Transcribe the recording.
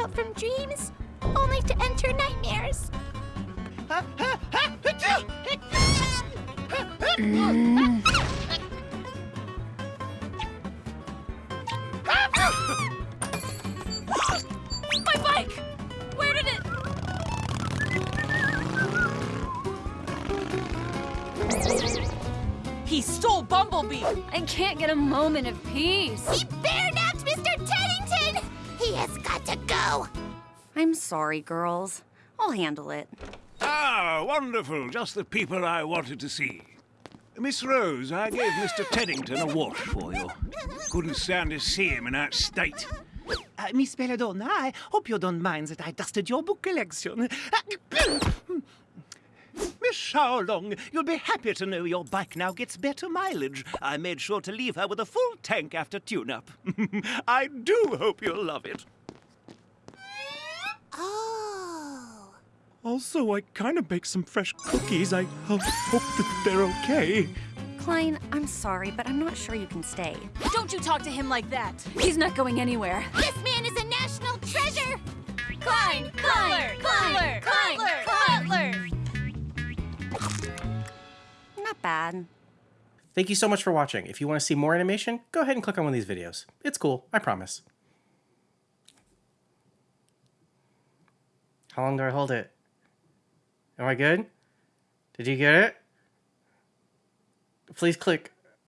wake up from dreams, only to enter nightmares. My bike! Where did it... He stole Bumblebee! And can't get a moment of peace. He bared he has got to go! I'm sorry, girls. I'll handle it. Ah, wonderful. Just the people I wanted to see. Miss Rose, I gave Mr. Teddington a wash for you. Couldn't stand to see him in that state. Uh, Miss Belladonna, I hope you don't mind that I dusted your book collection. Uh, Miss Xiao Long, you'll be happy to know your bike now gets better mileage. I made sure to leave her with a full tank after tune-up. I do hope you'll love it. Also, I kind of baked some fresh cookies. I hope that they're okay. Klein, I'm sorry, but I'm not sure you can stay. Don't you talk to him like that! He's not going anywhere. This man is a national treasure! Klein! Cutler! Cutler! Cutler! Cutler! Not bad. Thank you so much for watching. If you want to see more animation, go ahead and click on one of these videos. It's cool, I promise. How long do I hold it? Am I good? Did you get it? Please click.